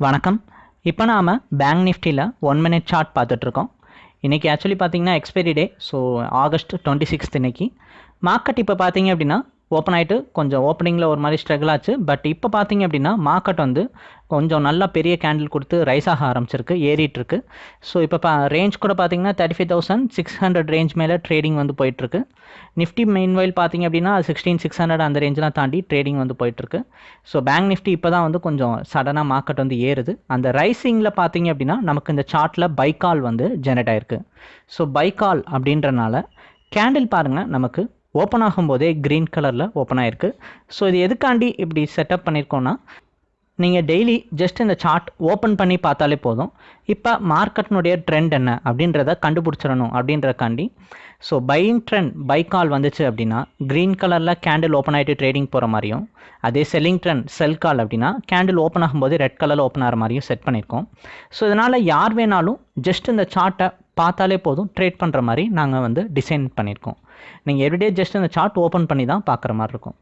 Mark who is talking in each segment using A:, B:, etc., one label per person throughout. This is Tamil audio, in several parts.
A: வணக்கம். இப்போ நாம் பேங்க் நிஃப்டியில் ஒன் மினிட் சார்ட் பார்த்துட்ருக்கோம். இன்றைக்கி ஆக்சுவலி பார்த்தீங்கன்னா expiry day so August twenty sixth இன்றைக்கி மார்க்கெட் இப்போ பார்த்தீங்க அப்படின்னா ஓப்பன் ஆகிட்டு கொஞ்சம் ஓப்பனிங்கில் ஒரு மாதிரி ஸ்ட்ரகிள் ஆச்சு. பட் இப்போ பார்த்தீங்க அப்படின்னா மார்க்கெட் வந்து கொஞ்சம் நல்லா பெரிய கேண்டில் கொடுத்து ரைஸ் ஆக ஆரம்பிச்சிருக்கு ஏறிட்டுருக்கு. ஸோ இப்போ பா ரேஞ்ச் கூட பார்த்தீங்கன்னா thirty five thousand six hundred range மேலே ட்ரேடிங் வந்து போயிட்டுருக்கு. நிஃப்டி மெயின் பார்த்தீங்க அப்படின்னா சிக்ஸ்டீன் சிக்ஸ் ஹண்ட்ரட் அந்த ரேஞ்செலாம் தாண்டி ட்ரேடிங் வந்து போயிட்டுருக்கு. ஸோ பேங்க் நிஃப்டி இப்போ தான் வந்து கொஞ்சம் சடனாக மார்க்கெட் வந்து ஏறுது. அந்த ரைசிங்கில் பார்த்தீங்க அப்படின்னா நமக்கு இந்த சார்ட்டில் பைக்கால் வந்து ஜெனரேட் ஆயிருக்கு. ஸோ பைக்கால் அப்படின்றனால கேண்டில் பாருங்கள் நமக்கு ஓப்பன் ஆகும்போதே க்ரீன் கலரில் ஓப்பன் ஆயிருக்கு. ஸோ இது எதுக்காண்டி இப்படி செட்டப் பண்ணியிருக்கோன்னா நீங்கள் டெய்லி ஜஸ்ட் இந்த சார்ட் ஓப்பன் பண்ணி பார்த்தாலே போதும். இப்போ மார்க்கெட்னுடைய ட்ரெண்ட் என்ன அப்படின்றத கண்டுபிடிச்சிடணும் அப்படின்றக்காண்டி so buying trend buy call வந்துச்சு அப்படின்னா க்ரீன் கலரில் கேண்டில் ஓப்பன் ஆகிட்டு ட்ரேடிங் போகிற மாதிரியும் அதே செல்லிங் ட்ரெண்ட் செல் கால் அப்படின்னா கேண்டில் ஓப்பன் ஆகும்போது ரெட் கலரில் ஓப்பன் ஆகிற மாதிரியும் செட் பண்ணியிருக்கோம். ஸோ இதனால் யார் வேணாலும் ஜஸ்ட் இந்த சார்ட்டை பார்த்தாலே போதும் ட்ரேட் பண்ணுற மாதிரி நாங்கள் வந்து டிசைன் பண்ணியிருக்கோம். நீங்கள் எவ்ரிடே ஜஸ்ட் இந்த சார்ட் ஓப்பன் பண்ணி தான் பார்க்குற மாதிரி இருக்கும்.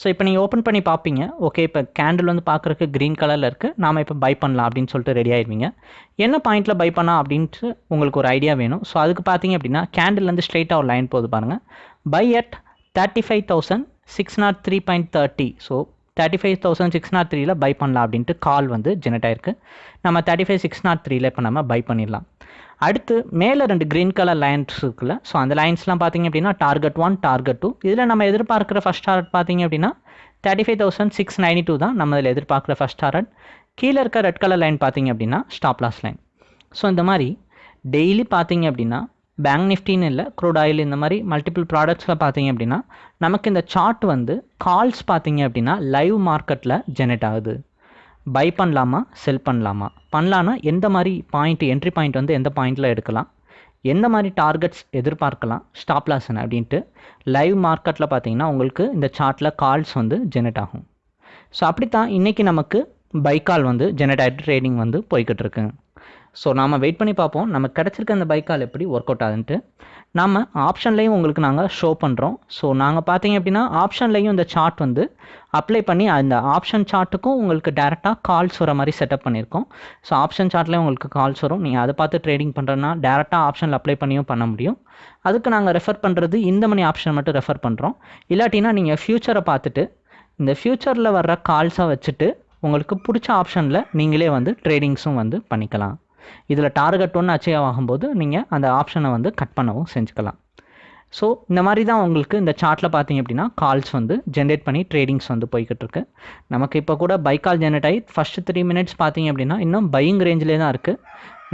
A: ஸோ இப்போ நீங்கள் ஓப்பன் பண்ணி பார்ப்பீங்க ஓகே இப்போ கேண்டில் வந்து பார்க்குறக்கு க்ரீன் கலரில் இருக்குது நாம் இப்போ பை பண்ணலாம் அப்படின்னு சொல்லிட்டு ரெடி ஆயிடுவீங்க என்ன பாயிண்ட்டில் பை பண்ணலாம் அப்படின்ட்டு உங்களுக்கு ஒரு ஐடியா வேணும். ஸோ அதுக்கு பார்த்தீங்க அப்படின்னா கேண்டில்லேருந்து ஸ்ட்ரெயிட்டாக ஒரு லைன் போகுது பாருங்கள் buy at thirty five thousand six naught three point thirty so thirty five thousand six naught த்ரீயில் பை பண்ணலாம் அப்படின்ட்டு கால் வந்து ஜெனரேட் ஆயிருக்கு. நம்ம தேர்ட்டி ஃபைவ் சிக்ஸ் நாட் த்ரீல இப்போ நம்ம பை பண்ணிடலாம். அடுத்து மேலே ரெண்டு க்ரீன் கலர் லைன்ஸ் இருக்குல்ல. ஸோ அந்த லைன்ஸ்லாம் பார்த்தீங்க அப்படின்னா டார்கெட் ஒன் டார்கெட் டூ இதில் நம்ம எதிர்பார்க்குற ஃபஸ்ட் டார்கெட் பார்த்தீங்க அப்படின்னா thirty five thousand six ninety two தான் நம்ம இதில் எதிர்பார்க்குற ஃபஸ்ட் டார்கெட் கீழே இருக்க ரெட் கலர் லைன் பார்த்தீங்க அப்படின்னா ஸ்டாப் லாஸ் லைன் ஸோ இந்த மாதிரி டெய்லி பார்த்தீங்க அப்படின்னா பேங்க் நிஃப்டின்னு இல்லை க்ரூட் ஆயில் இந்த மாதிரி மல்டிபிள் ப்ராடக்ட்ஸில் பார்த்தீங்க அப்படின்னா நமக்கு இந்த சார்ட் வந்து கால்ஸ் பார்த்தீங்க அப்படின்னா லைவ் மார்க்கெட்டில் ஜெனரேட் ஆகுது. பை பண்ணலாமா செல் பண்ணலாமா? பண்ணலான்னா எந்த மாதிரி பாயிண்ட் என்ட்ரி பாயிண்ட் வந்து எந்த பாயிண்டில் எடுக்கலாம்? எந்த மாதிரி டார்கெட்ஸ் எதிர்பார்க்கலாம்? ஸ்டாப் லாஸ் என்ன? அப்படின்ட்டு லைவ் மார்க்கெட்டில் பார்த்தீங்கன்னா உங்களுக்கு இந்த சார்ட்டில் கால்ஸ் வந்து ஜெனரேட் ஆகும். ஸோ அப்படித்தான் இன்றைக்கி நமக்கு பைக்கால் வந்து ஜெனரேட் ஆகிட்டு ட்ரேடிங் வந்து போய்கிட்டு இருக்கு. ஸோ நாம் வெயிட் பண்ணி பார்ப்போம். நமக்கு கிடச்சிருக்க அந்த பைக்கால் எப்படி ஒர்க் அவுட் ஆகுதுன்ட்டு நம்ம ஆப்ஷன்லேயும் உங்களுக்கு நாங்கள் ஷோ பண்ணுறோம் ஸோ நாங்கள் பார்த்தீங்க அப்படின்னா ஆப்ஷன்லேயும் இந்த சார்ட் வந்து அப்ளை பண்ணி அந்த ஆப்ஷன் சார்ட்டுக்கும் உங்களுக்கு டேரெக்டாக கால்ஸ் வர மாதிரி செட்டப் பண்ணியிருக்கோம். ஸோ ஆப்ஷன் சார்ட்லேயும் உங்களுக்கு கால்ஸ் வரும். நீங்கள் அதை பார்த்து ட்ரேடிங் பண்ணுறதுனா டேரெக்டாக ஆப்ஷனில் அப்ளை பண்ணியும் பண்ண முடியும். அதுக்கு நாங்கள் ரெஃபர் பண்ணுறது இந்த மணி ஆப்ஷன் மட்டும் ரெஃபர் பண்ணுறோம் இல்லாட்டினா நீங்கள் ஃப்யூச்சரை பார்த்துட்டு இந்த ஃப்யூச்சரில் வர்ற கால்ஸை வச்சுட்டு உங்களுக்கு பிடிச்ச ஆப்ஷனில் நீங்களே வந்து ட்ரேடிங்ஸும் வந்து பண்ணிக்கலாம். இதில் டார்கெட் ஒன்று அச்சீவ் ஆகும்போது நீங்கள் அந்த ஆப்ஷனை வந்து கட் பண்ணவும் செஞ்சுக்கலாம். ஸோ இந்த மாதிரி தான் உங்களுக்கு இந்த சார்ட்டில் பார்த்தீங்க அப்படின்னா கால்ஸ் வந்து ஜென்ரேட் பண்ணி ட்ரேடிங்ஸ் வந்து போய்கிட்டு இருக்கு. நமக்கு இப்போ கூட பை கால் ஜென்ரேட் ஆகி ஃபஸ்ட்டு த்ரீ மினிட்ஸ் பார்த்தீங்க அப்படின்னா இன்னும் பையிங் ரேஞ்சிலே தான் இருக்குது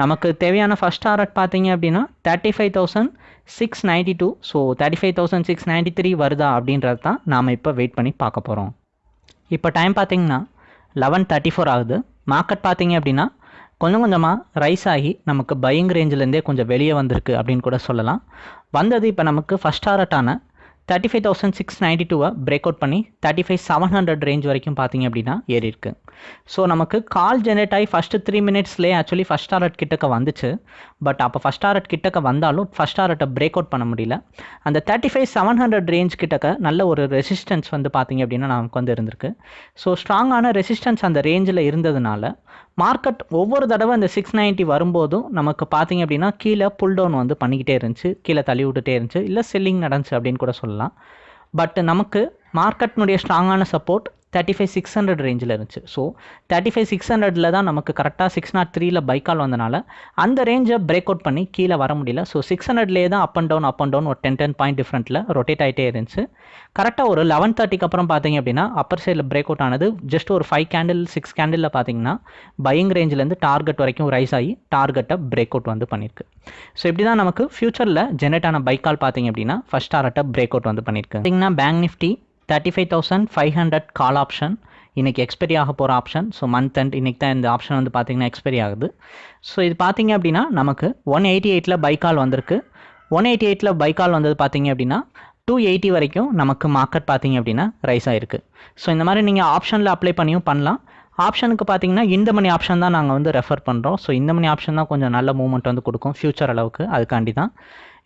A: நமக்கு தேவையான ஃபஸ்ட் டார்கெட் பார்த்தீங்க அப்படின்னா thirty five thousand six ninety two so thirty five thousand six ninety three வருதா அப்படின்றது தான் நாம் இப்போ வெயிட் பண்ணி பார்க்க போகிறோம் இப்போ டைம் பார்த்தீங்கன்னா லெவன் தேர்ட்டி ஃபோர் ஆகுது. மார்க்கெட் பார்த்தீங்க அப்படின்னா கொஞ்சம் கொஞ்சமாக ரைஸ் ஆகி நமக்கு பையிங் ரேஞ்சிலேருந்தே கொஞ்சம் வெளியே வந்திருக்கு அப்படின்னு கூட சொல்லலாம். வந்தது இப்போ நமக்கு first டாரட்டான thirty five thousand six ninety டூவை பிரேக் அவுட் பண்ணி thirty five seven hundred range வரைக்கும் பார்த்தீங்க அப்படின்னா ஏறி இருக்கு. ஸோ நமக்கு கால் ஜெனரேட் ஆகி ஃபஸ்ட்டு த்ரீ மினிட்ஸ்லேயே ஆக்சுவலி ஃபஸ்ட் டாரட் கிட்டக்க வந்துச்சு. பட் அப்போ ஃபஸ்ட் டாரட் கிட்டக்க வந்தாலும் ஃபஸ்ட் டாரட்டை பிரேக் அவுட் பண்ண முடியல. அந்த thirty five seven hundred range கிட்டக்க நல்ல ஒரு ரெசிஸ்டன்ஸ் வந்து பார்த்தீங்க அப்படின்னா நமக்கு வந்து இருந்திருக்கு. ஸோ ஸ்ட்ராங்கான ரெசிஸ்டன்ஸ் அந்த ரேஞ்சில் இருந்ததுனால மார்க்கெட் ஒவ்வொரு தடவை அந்த சிக்ஸ் நைன்ட்டி வரும்போதும் நமக்கு பார்த்தீங்க அப்படின்னா கீழே புல் டவுன் வந்து பண்ணிக்கிட்டே இருந்துச்சு. கீழே தள்ளி விட்டுட்டே இருந்துச்சு. இல்லை செல்லிங் நடந்துச்சு அப்படின்னு கூட சொல்லலாம். பட் நமக்கு மார்க்கெட்னுடைய ஸ்ட்ராங்கான support thirty five six hundred ரேஞ்சில் இருந்துச்சு. ஸோ தேர்ட்டி ஃபைவ் சிக்ஸ் ஹண்ட்ரடில் தான் நமக்கு கரெக்டாக சிக்ஸ் நாட் த்ரீல பைக்கால் வந்தனால அந்த ரேஞ்சை பிரேக் அவுட் பண்ணி கீழே வர முடியல. ஸோ சிக்ஸ் ஹண்ட்ரட்லேயே தான் up and down up and down ஒரு டென் டென் பாயிண்ட் டிஃப்ரெண்ட்டில் ரொட்டேட் ஆகிட்டே இருந்துச்சு. கரெக்டாக ஒரு லெவன் தேர்ட்டிக்கு அப்புறம் பார்த்தீங்க அப்படின்னா அப்பர் சைடில் பிரேக் அவுட் ஆனது ஜஸ்ட் ஒரு ஃபைவ் கேண்டில் சிக்ஸ் கேண்டிலில் பார்த்தீங்கன்னா பையிங் ரேஞ்சிலேருந்து டார்கெட் வரைக்கும் ரைஸ் ஆகி டார்கெட்டை பிரேக் அவுட் வந்து பண்ணியிருக்கு ஸோ இப்படி தான் நமக்கு ஃபியூச்சரில் ஜெனரேட் ஆன பைக்கால் பார்த்தீங்க அப்படின்னா ஃபஸ்ட் டார்கெட்டை பிரேக் அவுட் வந்து பண்ணியிருக்கு பார்த்தீங்கன்னா bank Nifty thirty five thousand five hundred call option இன்றைக்கி எக்ஸ்பைரி ஆக போகிற ஆப்ஷன் ஸோ மந்த் அண்ட் இன்றைக்கி தான் இந்த ஆப்ஷன் வந்து பார்த்திங்கன்னா எக்ஸ்பைரி ஆகுது. ஸோ இது பார்த்தீங்க அப்படின்னா நமக்கு ஒன் எயிட்டி எயிட்டில் பைக்கால் வந்திருக்கு. ஒன் எயிட்டி எயிட்டில் பைக்கால் வந்தது பார்த்தீங்க அப்படின்னா டூ எயிட்டி வரைக்கும் நமக்கு மார்க்கெட் பார்த்தீங்க அப்படின்னா ரைஸ் ஆகிருக்கு ஸோ இந்த மாதிரி நீங்கள் ஆப்ஷனில் அப்ளை பண்ணியும் பண்ணலாம். ஆப்ஷனுக்கு பார்த்தீங்கன்னா இந்த மணி ஆப்ஷன் தான் நாங்கள் வந்து ரெஃபர் பண்ணுறோம் ஸோ இந்த மணி ஆப்ஷன் தான் கொஞ்சம் நல்ல மூவ்மெண்ட் வந்து கொடுக்கும் ஃப்யூச்சர் அளவுக்கு. அதுக்காண்டி தான்.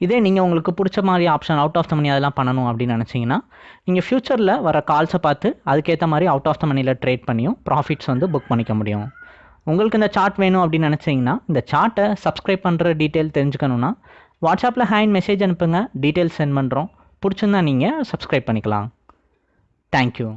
A: இதே நீங்கள் உங்களுக்கு பிடிச்ச மாதிரி option out of the money அதெல்லாம் பண்ணணும் அப்படின்னு நினச்சிங்கன்னா நீங்கள் ஃப்யூச்சரில் வர கால்ஸை பார்த்து அதுக்கேற்ற மாதிரி அவுட் ஆஃப் த மணியில் ட்ரேட் பண்ணியும் ப்ராஃபிட்ஸ் வந்து புக் பண்ணிக்க முடியும். உங்களுக்கு இந்த சார்ட் வேணும் அப்படின்னு நினச்சிங்கன்னா இந்த சார்ட்டை சப்ஸ்கிரைப் பண்ணுற டீட்டெயில் தெரிஞ்சுக்கணுன்னா வாட்ஸ்அப்பில் ஹேண்ட் மெசேஜ் அனுப்புங்க டீட்டெயில்ஸ் சென்ட் பண்ணுறோம் பிடிச்சிருந்தா நீங்கள் சப்ஸ்கிரைப் பண்ணிக்கலாம். தேங்க்யூ